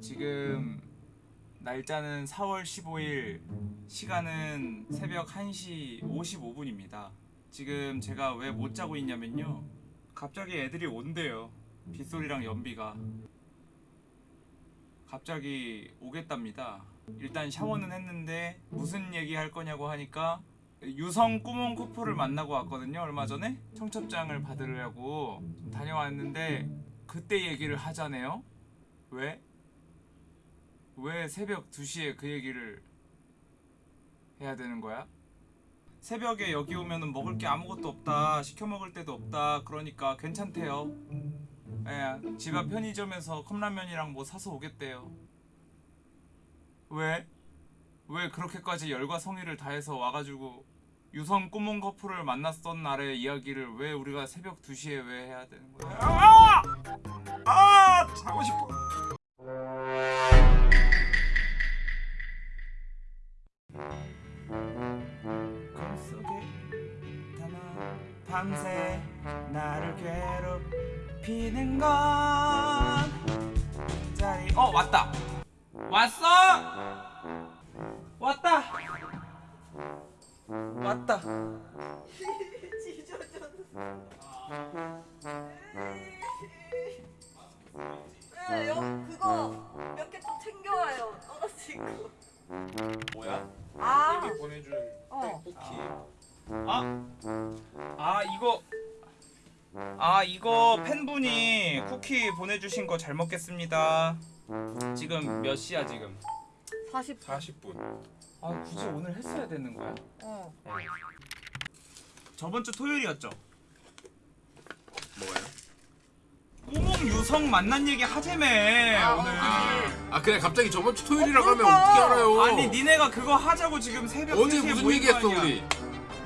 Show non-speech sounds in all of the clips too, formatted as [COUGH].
지금 날짜는 4월 15일 시간은 새벽 1시 55분입니다. 지금 제가 왜 못 자고 있냐면요. 갑자기 애들이 온대요. 빗소리랑 연비가. 갑자기 오겠답니다. 일단 샤워는 했는데 무슨 얘기 할 거냐고 하니까 유성 꾸몽 커플을 만나고 왔거든요. 얼마 전에 청첩장을 받으려고 좀 다녀왔는데 그때 얘기를 하자네요. 왜? 왜 새벽 2시에 그 얘기를 해야 되는 거야? 새벽에 여기 오면은 먹을 게 아무것도 없다 시켜 먹을 데도 없다 그러니까 괜찮대요 예, 집 앞 편의점에서 컵라면이랑 뭐 사서 오겠대요 왜? 왜 그렇게까지 열과 성의를 다해서 와가지고 유성 꾸몽 커플을 만났던 날의 이야기를 왜 우리가 새벽 2시에 왜 해야 되는 거야? 아! 아! 자고 싶어. 밤새 나를 괴롭히는 건 자리 어 왔다 왔어 왔다 왔다 네, 여, 그거 몇 개 좀 챙겨와요. 떨어지고. 뭐야? 아, 보내준 어. 떡볶이 아, 아 이거 아 이거 팬분이 쿠키 보내주신 거 잘 먹겠습니다. 지금 몇 시야 지금? 40. 40분 아 굳이 오늘 했어야 되는 거야? 어. 저번 주 토요일이었죠. 뭐가요? 꾸몽 유성 만난 얘기 하재매 아, 오늘. 아 그래 갑자기 저번 주 토요일이라고 어, 하면. 어떻게 알아요 아니 니네가 그거 하자고 지금 새벽 어제 3시에 무슨 모인 얘기했어. 우리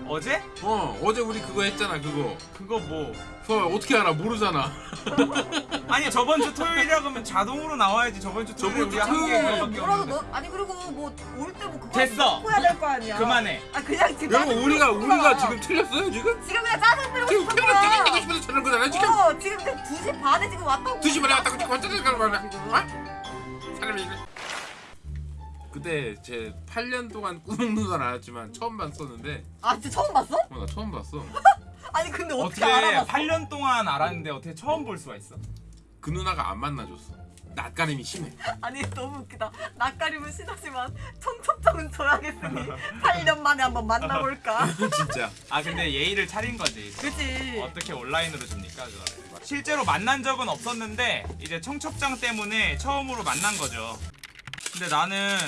어제? 어 어제 우리 그거 했잖아 그거 그거 뭐? 그거 어떻게 알아 모르잖아 [LAUGHS] 아니 저번 주 토요일이라고 하면 자동으로 나와야지 저번 주 토요일에 저번 주 우리 한개 토요일 그거밖에 뭐라도. 너 아니 그리고 뭐 올 때 뭐 그거 됐어. 해야 될 거 아니야. 그만해. 아 그냥 지금 여러분 짜증 우리가 부리고 우리가. 지금 틀렸어요 지금? 지금 그냥 짜증 부리고 지금 싶은 되게 되고 거야. 싶어서 저런 거잖아 지금 어 지금 그냥 2시 반에 지금 왔다고. 2시 반에 왔다고 지금 완전 생각을 말해 어? 사람이 이래 그때 제 8년 동안 꾸몽 누나 알았지만 처음 봤었는데 아 진짜 처음 봤어? 어 나 처음 봤어 [LAUGHS] 아니 근데 어떻게, 어떻게 알아봤어? 8년 동안 알았는데 어떻게 처음 볼 수가 있어? 그 누나가 안 만나줬어 낯가림이 심해 [LAUGHS] 아니 너무 웃기다. 낯가림은 심하지만 청첩장은 줘야겠으니 8년 만에 한번 만나볼까? [LAUGHS] 진짜 아 근데 예의를 차린 거지. 그치. 어떻게 온라인으로 줍니까 그거를? 실제로 만난 적은 없었는데 이제 청첩장 때문에 처음으로 만난 거죠. 근데 나는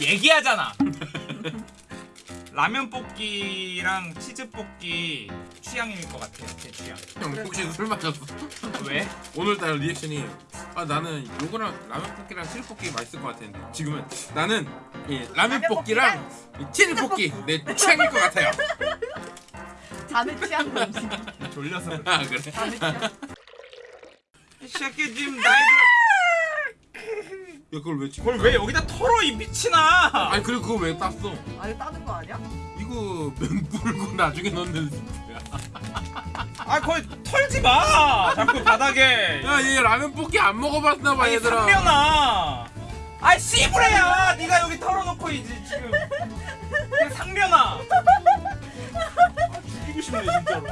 얘기하잖아. [LAUGHS] 라면 볶기랑 치즈 볶기 취향일 것 같아요. 제 취향. 형 혹시 술 마셨어? 왜? 오늘따라 리액션이 아 나는 요거랑 라면 볶기랑 치즈 볶기 맛있을 것 같았는데 지금은 나는 이 라면 라면 볶기랑 이 치즈 볶기 내 취향일 것 같아요 [LAUGHS] 자네 취향 음식. 졸려서 그래. 아 그래? 자네 취향. 이 새끼 지금 나이들 야 그걸 왜 찍어? 그걸 왜 여기다 털어 이 미친아! 아니 그리고 그거 왜 땄어? 아니 따는 거 아니야? 이거 면 불고 [LAUGHS] 나중에 넣는 스프야? 아 거기 털지 마! 자꾸 바닥에. 야 얘 라면 볶기 안 먹어봤나 봐 아니 얘들아. 상면아! 아이 씨부레야! 네가 여기 털어놓고 이제 지금. 상면아! 아, 죽이고 싶네 진짜로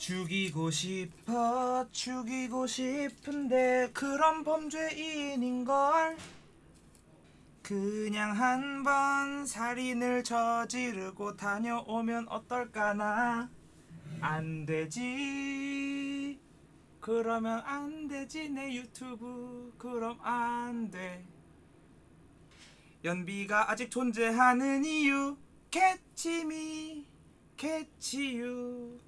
죽이고 싶어 죽이고 싶은데 그런 범죄인인걸. 그냥 한 번 살인을 저지르고 다녀오면 어떨까나. 안 되지. 그러면 안 되지 내 유튜브. 그럼 안 돼. 연비가 아직 존재하는 이유 캐치미 캐치유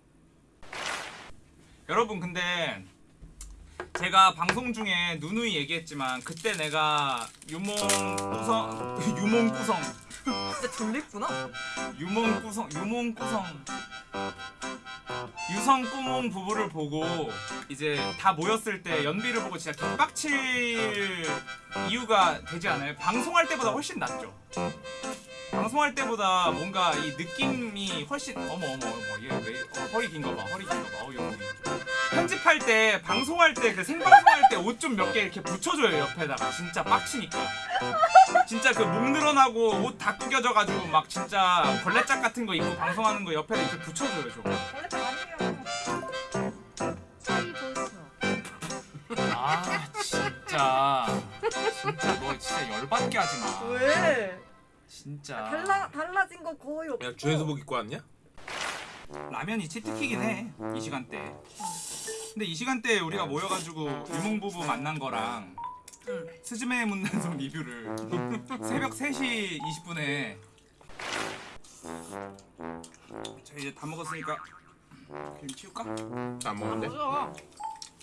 여러분 근데 제가 방송 중에 누누이 얘기했지만 그때 내가 유몽 구성 [LAUGHS] 유몽 구성 진짜 졸립구나. 유몽 구성 유몽 구성 유성 꾸몽 부부를 보고 이제 다 모였을 때 연비를 보고 진짜 개빡칠 이유가 되지 않아요? 방송할 때보다 훨씬 낫죠. 방송할 때보다 뭔가 이 느낌이 훨씬 어머 어머 어머 얘왜 어, 허리 긴 거 봐. 허리 긴 거 봐. 어, 여기. 편집할 때 방송할 때 그 생방송할 때 옷 좀 몇 개 이렇게 붙여줘요 옆에다가 진짜 빡치니까 진짜 그 목 늘어나고 옷 다 구겨져 가지고 막 진짜 걸레짝 같은 거 입고 방송하는 거 옆에다 이렇게 붙여줘요 아니에요. 아 진짜 진짜 너 진짜 열받게 하지 마. 왜? 진짜. 달라 달라진 거 거의 없어. 야 주에서복 입고 왔냐? 라면이 치트키긴 해. 이 시간대. 근데 이 시간대에 우리가 모여가지고 유몽 부부 만난 거랑 응. 스즈메 문단성 리뷰를 [LAUGHS] 새벽 3시 20분에 자 이제 다 먹었으니까 그림 치울까? 안 먹는데?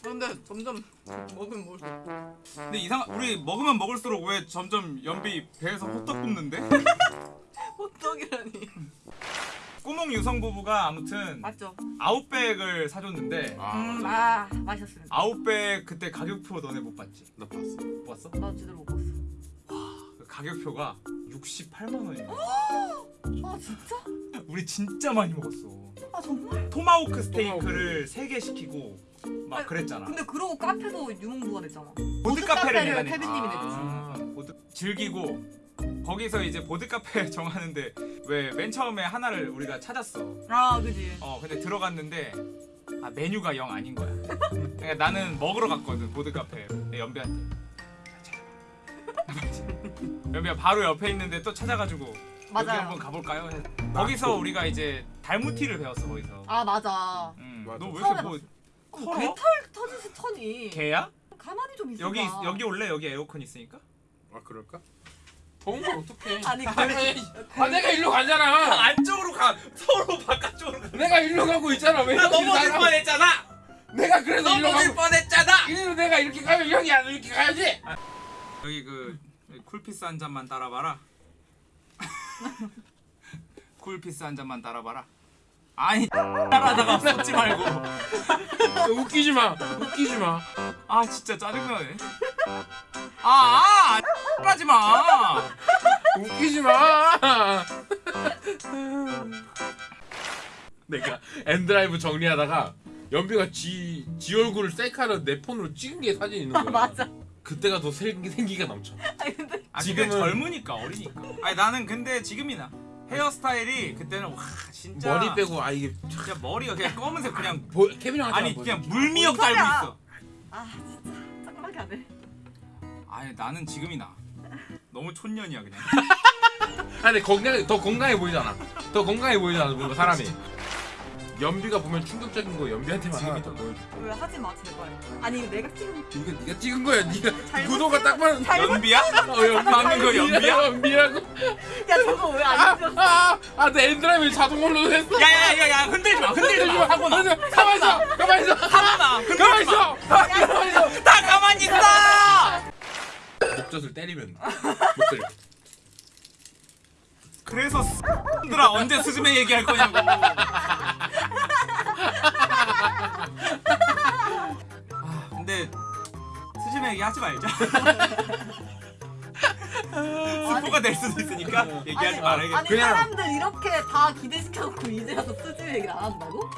그런데 점점 먹으면 뭘? 근데 이상 우리 먹으면 먹을수록 왜 점점 연비 배에서 호떡 굽는데? [LAUGHS] 호떡이라니. 꼬몽 유성 부부가 아무튼 맞죠? 아웃백을 사줬는데 아 음. 아 맛있었습니다. 아웃백 그때 가격표 너네 못 봤지? 나 봤어. 못 봤어? 나 제대로 못 봤어. 그 가격표가 68만 원이야. 아 진짜? 우리 진짜 많이 먹었어. 아 정말? 토마호크 스테이크를 3개 시키고 막 아니, 그랬잖아. 근데 그러고 카페도 유몽부가 됐잖아. 보드 카페를 내다니. 태빈님이 아, 보드 즐기고 거기서 이제 보드 카페 [LAUGHS] 정하는데 왜 맨 처음에 하나를 우리가 찾았어. 아 그지. 어 근데 들어갔는데 아 메뉴가 영 아닌 거야. 그러니까 나는 먹으러 갔거든 보드 카페 내 연비한테. [LAUGHS] 연비야 바로 옆에 있는데 또 찾아가지고 여기 맞아요. 한번 가볼까요? 거기서 우리가 이제 달무티를 배웠어 거기서. 아 맞아. 음, 맞아. 너왜 이렇게 뭐 어, 털어? 개털 터지시 터니. 개야? 가만히 좀 있어. 여기 여기 올래 여기 에어컨 있으니까. 아 그럴까? 더운 걸 어떡해? [LAUGHS] 아니 그 아니, 아 내가 일로 가잖아. 안쪽으로 가 서로 바깥쪽으로 가. 내가 일로 가고 있잖아. 왜 넘어질? 뻔했잖아. 내가 그래서 일로 넘어질 가고 뻔했잖아. 일로 내가 이렇게 가면 형이 안 이렇게 가야지. 여기 그 쿨피스 한 잔만 따라봐라. [LAUGHS] 쿨피스 한 잔만 따라봐라. 아니 따라다가 쏟지 말고. [LAUGHS] 웃기지 마. 웃기지 마. 아 진짜 짜증나네. 아, 아 하지 마. 웃기지 마. 내가 N드라이브 정리하다가 연비가 지, 지 얼굴을 셀카로 내 폰으로 찍은 게 사진 있는 거야. 맞아. 그때가 더 생기, 생기가 넘쳐. 아니 근데 아, 지금은 지금은- 젊으니까 어리니까. 아니 나는 근데 지금이나 헤어스타일이 그때는 와 진짜 머리 빼고 아 이게 진짜 머리가 그냥 검은색 그냥 보, 케빈 형한테 아니 그냥. 물미역 뭔 달고? 있어. 아 진짜 짱나게 하네. 아니 나는 지금이 나 너무 촌년이야 그냥. [LAUGHS] 아니 건강 더 건강해 보이잖아. 더 건강해 보이잖아 뭔가 사람이. 연비가 보면 충격적인 거 연비한테만 하나 더 보여줘. 왜 하지 마 제발. 아니 내가 지금 이거 네가 찍은 거야. 네가 잘못 구도가 찍은- 딱 맞는. 잘못 연비야? 어, 연비. 방금 거 연비야? 연비라고. 야 저거 왜 안 찍었어? 아아내 엔드라이브 자동으로 했어. 야야야야 흔들지 마 흔들지 마 하고 나 가만 있어. 가만 있어. 하고 나 가만 흔들지 마. 있어. 가만 있어. 다 가만히 있어. 목젖을 때리면 목젖을. 그래서 들아 언제 스즈메 얘기할 거냐고. 아 근데 스즈메 얘기하지 말자. 스포가 될 수도 있으니까 얘기하지 아니, 말아야겠다. 아니 그냥- 사람들 이렇게 다 기대시켜놓고 이제 와서 쓰지 얘기를 안 한다고?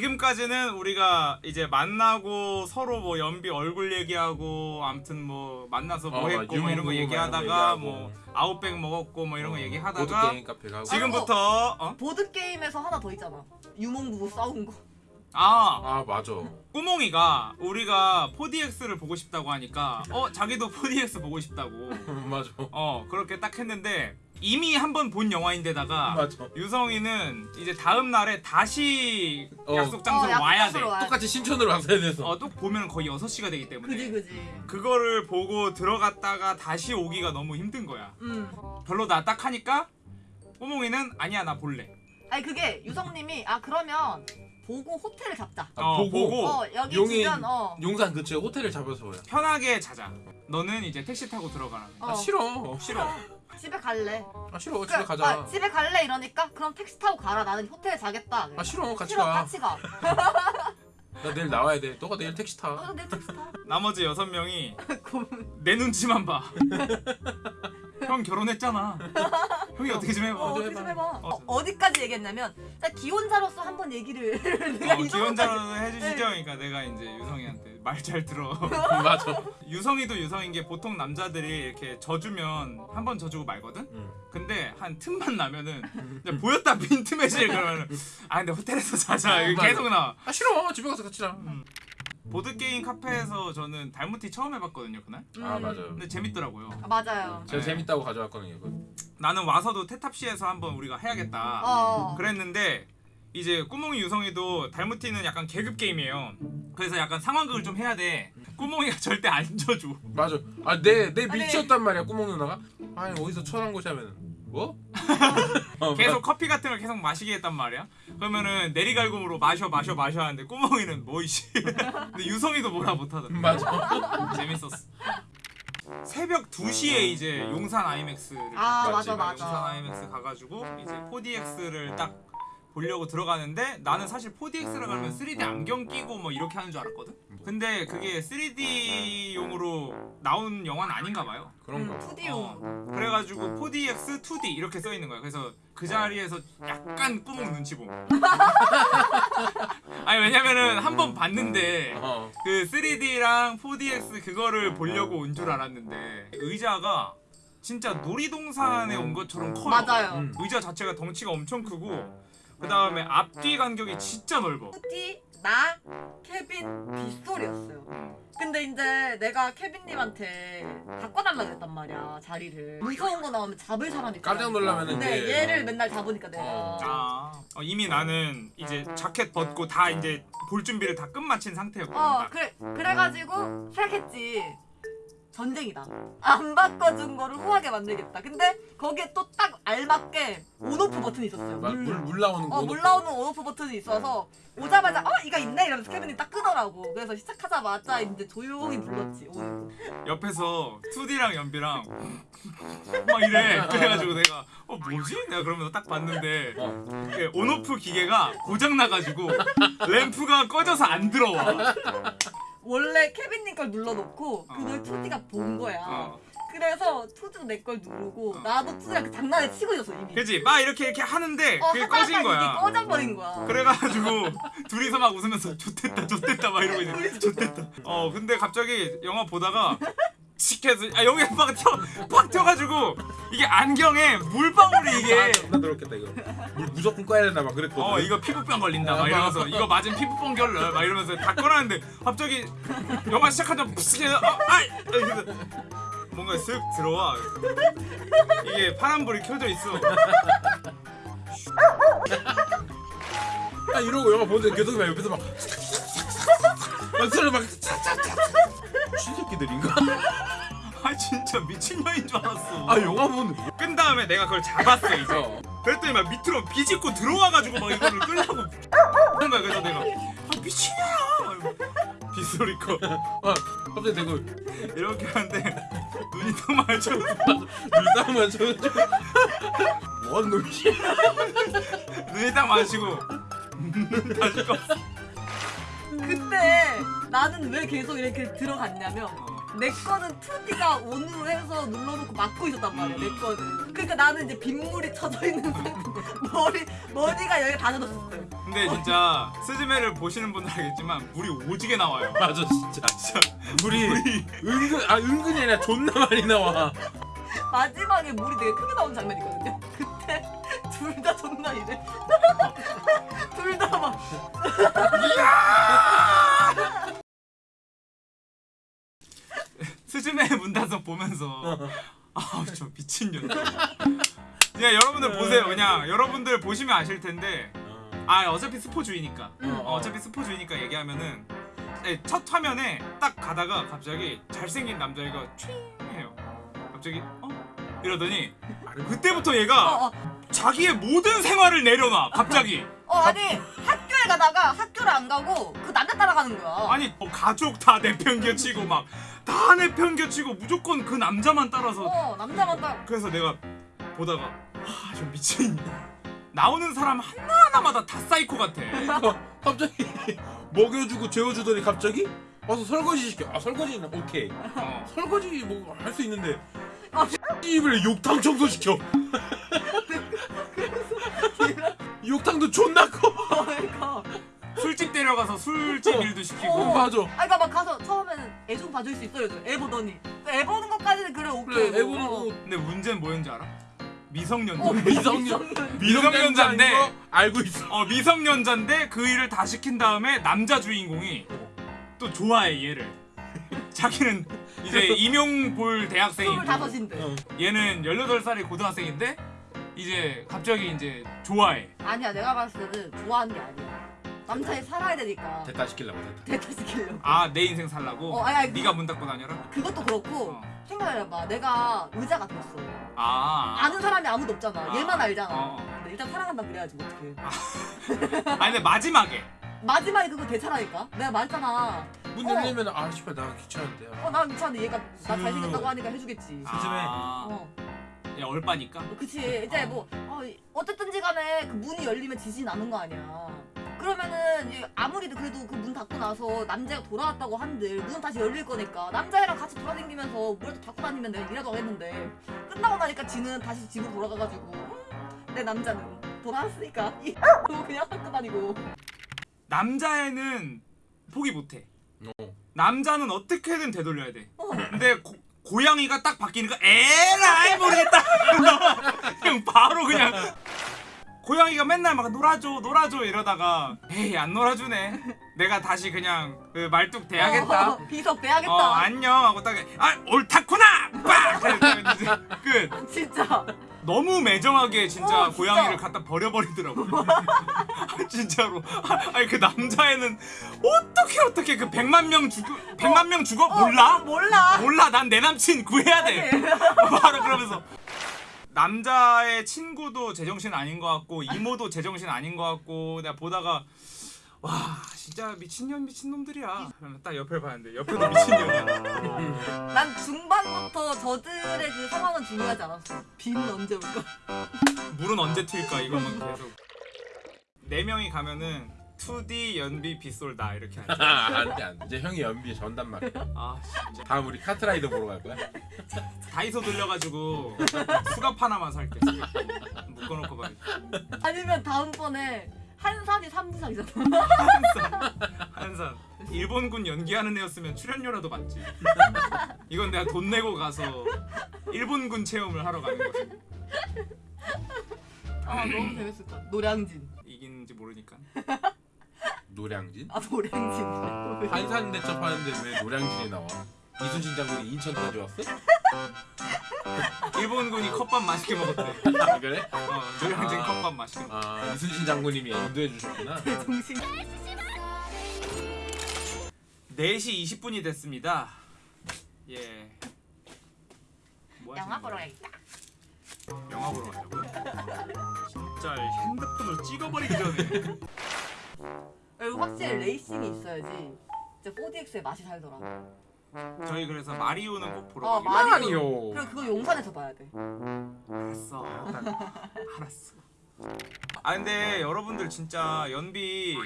지금까지는 우리가 이제 만나고 서로 뭐 연비 얼굴 얘기하고 아무튼 뭐 만나서 뭐 어, 했고 뭐 이런 거 얘기하다가 뭐 아웃백 먹었고 뭐 이런 거 보드 얘기하다가 게임 카페 가고. 지금부터 어? 보드 게임에서 하나 더 있잖아. 유몽부부 싸운 거. 아 아 맞아. 꾸몽이가 우리가 4DX를 보고 싶다고 하니까 어 자기도 4DX 보고 싶다고 [LAUGHS] 맞아. 어 그렇게 딱 했는데 이미 한 번 본 영화인데다가 맞아. 유성이는 이제 다음 날에 다시 어. 약속 장소로 약속 와야 돼. 와야 똑같이 신촌으로 왔어야 돼서. 어, 또 보면 거의 6시가 되기 때문에 그지 그지. 그거를 보고 들어갔다가 다시 오기가 너무 힘든 거야. 음. 별로다 딱 하니까 꼬몽이는 아니야 나 볼래. 아니 그게 유성님이 아 그러면 보고 호텔을 잡자. 아, 어, 보고, 보고. 어 여기 용인- 주변 어. 용산 근처에 호텔을 잡아서 보여. 편하게 자자. 너는 이제 택시 타고 들어가라. 어. 아 싫어. 싫어. [LAUGHS] 집에 갈래. 아 싫어. 집에 그래, 가자. 아, 집에 갈래 이러니까 그럼 택시 타고 가라. 나는 호텔에 자겠다. 아 싫어. 같이 싫어 가. 같이 가. [LAUGHS] 나 내일 나와야 돼. 너가 내일 택시 타. 어, 내 택시 타. 나머지 여섯 명이. [LAUGHS] 내 눈치만 봐. 형 결혼했잖아. 형이 어떻게 좀 해봐. 어, 어떻게 좀 해봐. 해봐. 어, 어 디까지 얘기했냐면 나 기혼자로서 한 번 얘기를 [LAUGHS] 내가 어, 이 기혼자로 정도까지- 해주시죠. 네. 그러니까 내가 이제 유성이한테 말 잘 들어. [LAUGHS] 맞아. 유성이도 유성인 게 보통 남자들이 이렇게 져주면 한 번 져주고 말거든. 응. 근데 한 틈만 나면은 이제 보였다 빈틈 매질 그러면은 아 근데 호텔에서 자자 이게 맞아. 계속 나와. 아 싫어. 집에 가서 같이 자. 보드 게임 카페에서 저는 달무티 처음 해봤거든요 그날. 아 음. 맞아요. 근데 재밌더라고요. 아, 맞아요. 제가 네. 재밌다고 가져왔거든요. 이거. 나는 와서도 테탑시에서 한번 우리가 해야겠다. 어. 그랬는데 이제 꾸몽이 유성이도 달무티는 약간 계급 게임이에요. 그래서 약간 상황극을 좀 해야 돼. 꾸몽이가 [LAUGHS] 절대 안 져줘. 맞아. 아내내 아니. 밀치였단 말이야. 꾸몽 누나가. 아니 어디서 천한 곳이 하면은 뭐? [LAUGHS] 어, 계속 커피 같은 걸 계속 마시게 했단 말이야. 그러면은 내리갈굼으로 마셔 마셔 마셔 하는데 꾸몽이는 뭐 이씨. [LAUGHS] 근데 유성이도 뭐라 못하더라. 맞아. [LAUGHS] 재밌었어. 새벽 2시에 이제 용산 아이맥스를 아, 맞아, 맞지. 용산 맞아. 아이맥스 가가지고 이제 4DX를 딱 보려고 들어가는데 나는 사실 4DX라 가면 3D 안경 끼고 뭐 이렇게 하는 줄 알았거든. 근데 그게 3D용으로 나온 영화는 아닌가 봐요. 그런가. 음, 2D용. 어, 그래가지고 4DX, 2D 이렇게 써 있는 거야. 그래서 그 자리에서 약간 꾸벅 눈치 봄. [LAUGHS] 아니 왜냐면은 한 번 봤는데 어. 그 3D랑 4DX 그거를 보려고 온 줄 알았는데 의자가 진짜 놀이동산에 온 것처럼 커요. 맞아요. 음. 의자 자체가 덩치가 엄청 크고 그 다음에 앞뒤 간격이 진짜 넓어. 푸디, 나, 케빈, 빗소리였어요. 근데 이제 내가 케빈님한테 바꿔달라 그랬단 말이야 자리를. 무서운 거 나오면 잡을 사람이 있잖아. 깜짝 놀라면은 근데 이제- 얘를 맨날 잡으니까 내가. 어. 아 어, 이미 나는 이제 자켓 벗고 다 이제 볼 준비를 다 끝마친 상태였거든. 어 딱. 그래 그래가지고 생각했지 전쟁이다 안 바꿔준 거를 후하게 만들겠다 근데 거기에 또 딱 알맞게 온오프 버튼이 있었어요 물, 물, 물, 물 나오는 거. 어, 물 나오는 온오프 버튼이 있어서 오자마자 어 이거 있네 이러면서 케빈이 딱 끄더라고 그래서 시작하자마자 이제 조용히 불렀지 온오프 옆에서 2D랑 연비랑 막 이래. 그래가지고 내가 어 뭐지? 내가 그러면서 딱 봤는데 어. 이게 온오프 기계가 고장 나가지고 램프가 꺼져서 안 들어와. 원래 케빈님 걸 눌러놓고 그걸 어. 2D가 본 거야 어. 그래서 2D도 내 걸 누르고 나도 2D랑 그 장난을 치고 있었어 이미 그지? 막 이렇게 이렇게 하는데 어, 그게 꺼진 이게 거야. 꺼져버린 거야 그래가지고 [LAUGHS] 둘이서 막 웃으면서 좋댔다 좋댔다 막 이러고 있는 좋댔다. 어 근데 갑자기 영화 보다가 치켜서 아 여기 막 튀어 팍 튀어가지고 이게 안경에 물방울이 이게 아, 존나 더럽겠다 이거. 물 무조건 꺼야 된다 막 그랬거든. 어 이거 피부병 걸린다 막 이러면서 이거 맞으면 피부병 결러 막 이러면서 다 꺼놨는데 갑자기 영화 시작하자마자 푸스 어, 아 이러면서 뭔가 쓱 들어와 이게 파란불이 켜져 있어 아 이러고 영화 보는데 계속 막 옆에서 막. 막 소리 막. 신새끼들인가? [LAUGHS] 아 진짜 미친년인 줄 알았어 아 영화 보는데. 끈 다음에 내가 그걸 잡았어 이제 어. 그랬더니 막 밑으로 비집고 들어와가지고 막 이거를 끌려고 하는 거야 그래서 내가 아 미친년아 빗소리 커 아 갑자기 대고 이렇게 하는데 눈이 딱 마주 물싸움만 쳐가지고. 뭐하는 놈이지? 눈이 딱 마주고 [LAUGHS] 다시 껐어 근데 나는 왜 계속 이렇게 들어갔냐면 어. 내 거는 2D가 온으로 해서 눌러놓고 막고 있었단 말이야 음. 내 거는 그러니까 나는 이제 빗물이 쳐져 있는 [LAUGHS] 상태 머리 머리가 여기 다 젖었어요 근데 진짜 스즈메를 보시는 분들 알겠지만 물이 오지게 나와요 [LAUGHS] 맞아 진짜. 진짜 물이 은근 아 은근이 아니라 존나 많이 나와. 마지막에 물이 되게 크게 나온 장면이 있거든요 그때 [LAUGHS] 둘 다 존나 이래 둘 다막 [LAUGHS] 스즈메 문단속 보면서. [LAUGHS] 아우 저 미친년. 그냥 여러분들 보세요 그냥. 여러분들 보시면 아실 텐데. 아 어차피 스포주의니까. 음. 어, 어차피 스포주의니까 얘기하면은. 네, 첫 화면에 딱 가다가 갑자기 잘생긴 남자애가 촤잉 해요. 갑자기 어? 이러더니 그때부터 얘가 어, 어, 자기의 모든 생활을 내려놔 갑자기. 어 아니 학교에 가다가 학교를 안 가고 그 남자 따라가는 거야 아니 뭐 가족 다 내팽개치고 막 다 내팽개치고 무조건 그 남자만 따라서 어 남자만 따라 그래서 내가 보다가 아저 미친 나오는 사람 하나하나마다 다 사이코 같아 어, 갑자기 먹여주고 재워주더니 갑자기 와서 설거지 시켜. 아 설거지는 오케이. 어. 설거지 뭐 할 수 있는데 아. 입을 욕탕 청소 시켜. 욕탕도 존나 커. 그러니까. 술집 데려가서 술집 일도 시키고 어. 맞아. 아, 그러니까 막 가서 처음에는 애 좀 봐줄 수 있어요. 애 보더니 애 보는 것까지는 그래 오케이. 그래 애 뭐. 보는 거 근데 문제는 뭐였는지 알아? 미성년자 어, 미성년. 미성년자인데 거 알고 있어. 어 미성년자인데 그 일을 다 시킨 다음에 남자 주인공이 또 좋아해 얘를 자기는 이제 임용 볼 대학생이고 스물다섯인데. 어. 얘는 18살의 고등학생인데 이제 갑자기 이제 좋아해 아니야 내가 봤을 때는 좋아하는 게 아니야. 남자애 살아야 되니까 대타 시키려고 대타. 대타 시키려고. 아내 인생 살라고? 어, 아니, 아니, 네가 문 닫고 다녀라? 그것도 그렇고 어. 생각해봐. 내가 의자가 됐어. 아 아는 사람이 아무도 없잖아. 아. 얘만 알잖아. 어. 근데 일단 사랑한다 그래야지 뭐 어떡해. 아니 근데 마지막에 [LAUGHS] 마지막에 그거 대차라니까. 내가 말했잖아. 문 어. 열리면 아 씨발 나 귀찮은데. 어, 나 미쳤는데 얘가 나 잘생겼다고 하니까 해주겠지. 아, 어, 야 얼빠니까? 그치. 이제 뭐 어, 어쨌든지 간에 그 문이 열리면 지진 않는 거 아니야. 그러면은 이제 아무리도 그래도 그 문 닫고 나서 남자가 돌아왔다고 한들 문은 다시 열릴 거니까 남자애랑 같이 돌아다니면서 문을 닫고 다니면 내가 이라도 하겠는데 끝나고 나니까 지는 다시 집으로 돌아가가지고 음, 내 남자는 돌아왔으니까 [LAUGHS] 이 그냥 닫고 다니고 남자애는 포기 못해 어. 남자는 어떻게든 되돌려야 돼 어. 근데 고, 고양이가 딱 바뀌니까 에라이 모르겠다. [LAUGHS] 그냥 바로 그냥. 고양이가 맨날 막 놀아줘 놀아줘 이러다가 에이 안 놀아주네. 내가 다시 그냥 그 말뚝 대야겠다. 어, 비석 대야겠다. 어 안녕 하고 딱아 옳다구나! 빡! 끝. 진짜 너무 매정하게 진짜 어, 진짜. 고양이를 갖다 버려버리더라고 아, [LAUGHS] 진짜로. 아, 아니 그 남자애는 어떻게 어떻게 그 100만 명 죽어 100만 명 죽어? 몰라? 어, 몰라. 몰라. 난 내 남친 구해야 돼. [LAUGHS] 바로 그러면서. 남자의 친구도 제정신 아닌 것 같고 이모도 제정신 아닌 것 같고 내가 보다가 와 진짜 미친년 미친놈들이야. 그러면 딱 옆을 봤는데 옆에도 미친년이야. [LAUGHS] 난 중반부터 저들의 그 상황은 중요하지 않았어. 비는 언제 올까 물은 언제 튈까 이것만 계속. 네 명이 가면은 2D 연비 빗솔다 이렇게 하죠 안돼 안돼. 이제 형이 연비 전단 말이야. 아 진짜. 다음 우리 카트라이더 보러 갈 거야. [LAUGHS] 다이소 들려가지고 수갑 하나만 살게. 묶어놓고 봐. 아니면 다음번에 한산이 3부상이잖아. 한산. 일본군 연기하는 애였으면 출연료라도 받지. 이건 내가 돈 내고 가서 일본군 체험을 하러 가는 거지. 아 너무 재밌을 것 같아 노량진. 이기는지 모르니까. 노량진? 아 노량진. 한산 대첩하는데 왜 노량진이 나와? 이순신 장군이 인천까지 왔어? 일본군이 컵밥 맛있게 먹었대 아, 그래? 어 노량진 아. 컵밥 맛있게 먹었대 아 이순신 장군님이 인도해 주셨구나. 정신 4시 20분이 됐습니다 예 뭐 영화 보러? 가겠다 영화 보러 가려고요? 진짜 핸드폰으로 찍어버리기 전에 확실히 레이싱이 있어야지 진짜 4DX의 맛이 살더라 저희 그래서 마리오는 꼭 보러 어, 가기로 마리오. 아니요. 그리고 그거 용산에서 봐야 돼. 알았어. [LAUGHS] 알았어. 아 근데 여러분들 진짜 연비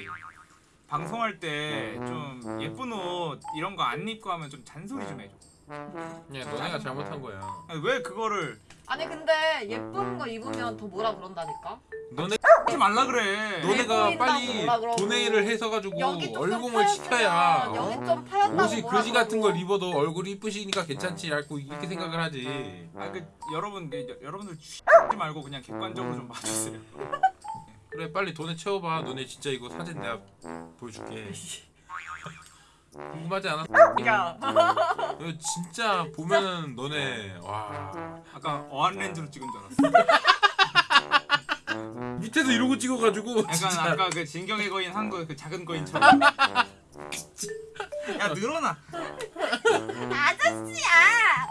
방송할 때 좀 예쁜 옷 이런 거 안 입고 하면 좀 잔소리 좀 해줘 야 너네가 잘못한 거야. 아니, 왜 그거를 아니 근데 예쁜 거 입으면 더 뭐라 그런다니까 너네 하지 말라 그래 너네가 빨리. 도네이를 해서 가지고 여기 좀좀 얼굴을 시켜야 어? 여기 좀 파였다고 옷이 그지 같은. 걸 입어도 얼굴이 이쁘시니까 괜찮지 라고 이렇게 생각을 하지. 아 그 여러분 그, 여- 여러분들 X지 말고 그냥 객관적으로 좀 봐주세요 그래 빨리 돈에 채워봐. 너네 진짜 이거 사진 내가 보여줄게. 궁금하지 않아? 야 이거 진짜 보면은 너네 와. 아까 어안 렌즈로 찍은 줄 알았어. [LAUGHS] 밑에서 이러고 찍어가지고 약간 진짜. 아까 그 진경의 거인 한 거 그 작은 거인처럼. 야 늘어나. 아저씨야!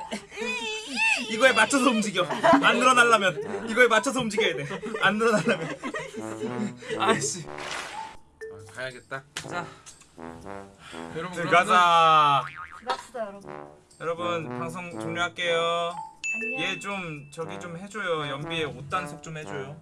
이거에 맞춰서 움직여. 안 늘어나려면. 이거에 맞춰서 움직여야 돼안 늘어나려면. 아이씨. 아, 가야겠다. 자 여러분 들어가자. 들어갑시다 여러분. 여러분 방송 종료할게요. 안녕. 얘 좀 저기 좀 해줘요. 연비에 옷 단속 좀 해줘요